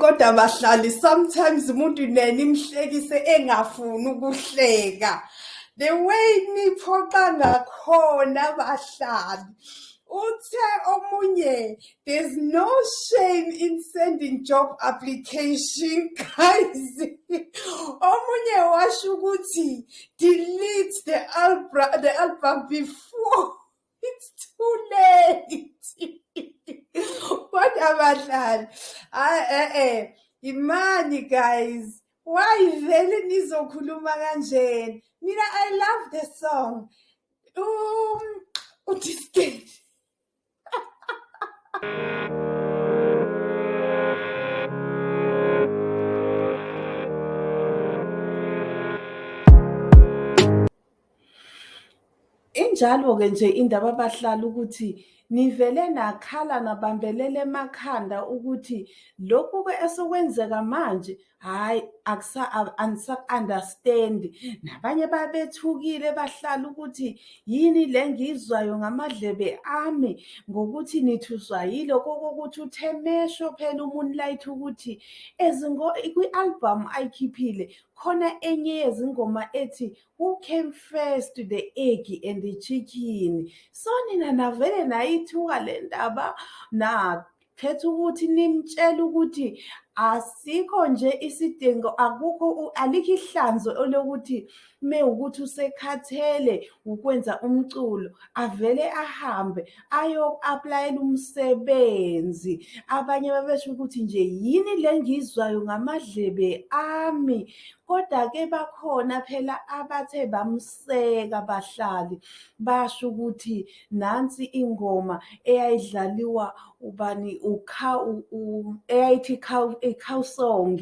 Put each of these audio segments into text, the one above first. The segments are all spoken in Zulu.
kodwa bahlali sometimes umuntu nena imhlekise engafuni ukuhleka. The way niphoqa ngakhona bahlali. Uthe omunye there's no shame in sending job application guys. Omunye washo ukuthi delete the album the album before. Abadlali. Eh eh imani guys. Why vele nizokhuluma kanjeni mina i love the song. Um udiskate Injalo-ke nje indaba abahlali ukuthi nivele nakhala nabambelela emakhanda ukuthi lokhu-ke esekwenzeka manje hhayi angisaku-understand-i. Nabanye babethukile bahlala ukuthi yini le ngiyizwayo ngamadlebe ami ngokuthi nithuswa yilokho kokuthi uThemesho phela uMoonlight ukuthi kwi-albhamu ayikhiphile khona enye yezingoma ethi who came first the egg and the chicken. So nina navele nayithuka le ndaba nakhetha ukuthi nimtshele ukuthi asikho nje isidingo akukho alikho ihlanzo lokuthi mewukuthi usekhathele ukwenza umculo avele ahambe ayo-aplayela umsebenzi abanye babesho ukuthi nje yini le ngizwayo ngamadlebe ami Koda-ke bakhona phela abathe bamseka abahlali basho ukuthi nansi ingoma eyayidlaliwa ubani eyayithi i-cow song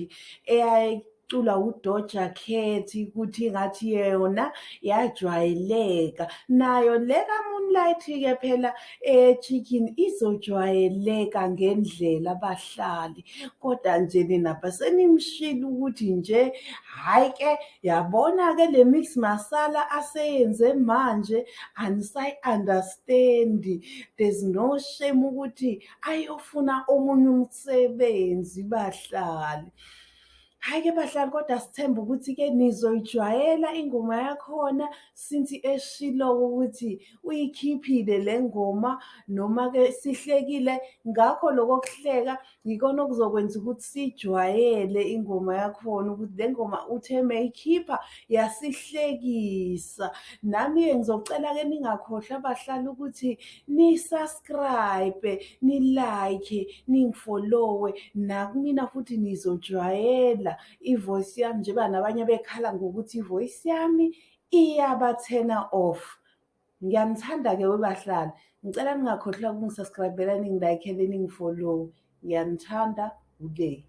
eyayiculwa uDoja Cat ukuthi ngathi yona yajwayeleka nayo le ka-Moonlight-ke phela echicken izojwayeleka ngendlela abahlali. Kodwa nje nina besenimshilo ukuthi nje hhayi-ke yabona-ke le mix masala aseyenze manje anisayi-understand-i there's no shame ukuthi ayofuna omunye umsebenzi bahlali. Hhayi-ke bahlali kodwa sithemba ukuthi-ke nizoyijwayela ingoma yakhona since eshilo-ke ukuthi uyikhiphile le ngoma noma-ke sihlekile ngakho loko kuhleka yikona okuzokwenza ukuthi siyijwayele ingoma yakhona ukuthi le ngoma uthe meyikhipha yasihlekisa. Nami-ke ngizocela-ke ningakhohlwa abahlali ukuthi ni-subscribe, ni-like, ningifolowe nakumina futhi nizojwayela i-voice yami njengoba nabanye bekhala ngokuthi i-voice yami iyaba-turn-a off. Ngiyanithanda-ke webahlali, ngicela ningakhohlwa ukungi-subscribe-ela, ningi-like-ele, ningifolowe. Ngiyanithanda, uLeyi.